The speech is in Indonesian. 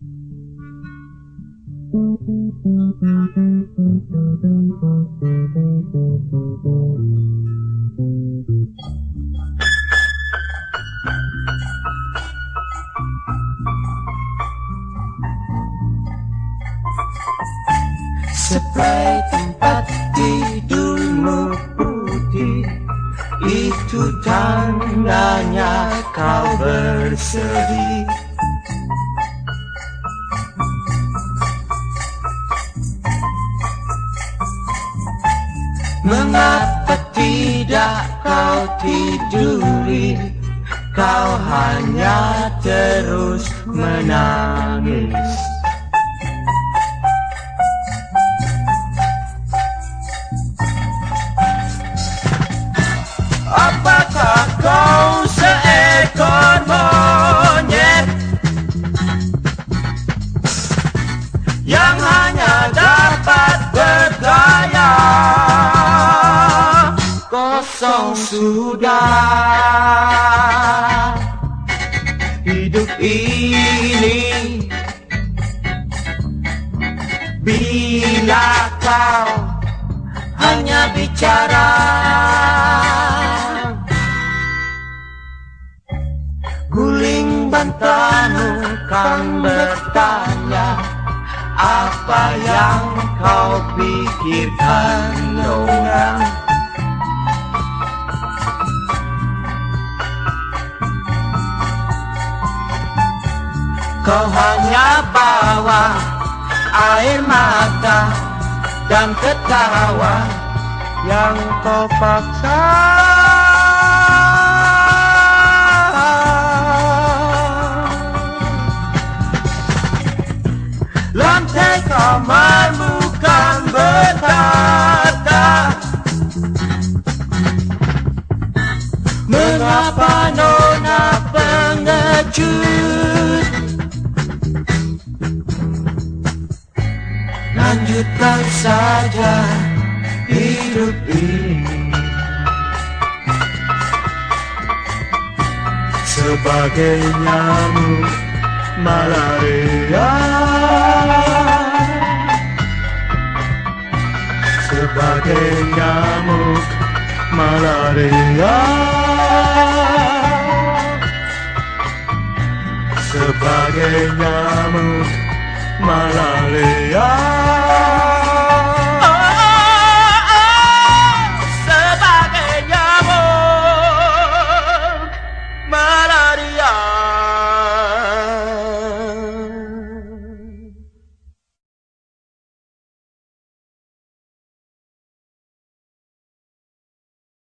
Spray tempat tidurmu putih. Itu tandanya kau bersedih Mengapa tidak kau tiduri? Kau hanya terus menangis Kosong sudah. Hidup ini Bila kau hanya bicara. Guling bantamu kan bertanya Apa yang kau pikirkan nona Kau hanya bawa air mata dan ketawa yang kau paksa. Lantai kamarmu kan bertata Mengapa nona pengecut Lanjutkan saja hidup ini. Sebagai nyamuk malaria. Sebagai nyamuk malaria. Sebagai nyamuk malaria